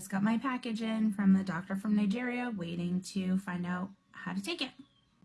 Just got my package in from the doctor from Nigeria, waiting to find out how to take it.